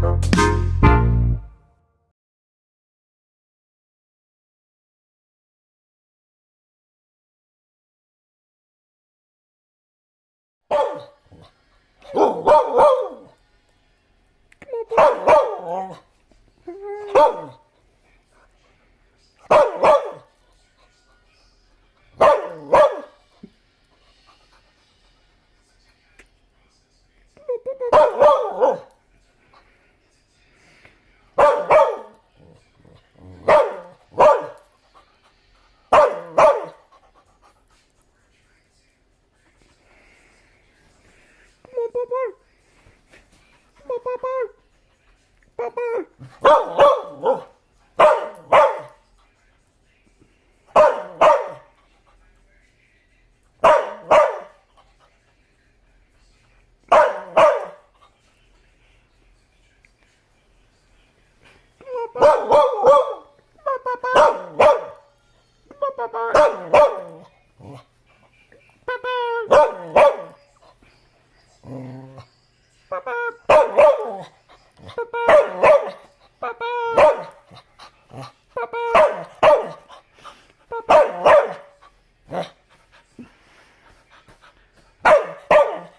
Oh, Bye-bye.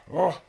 哦。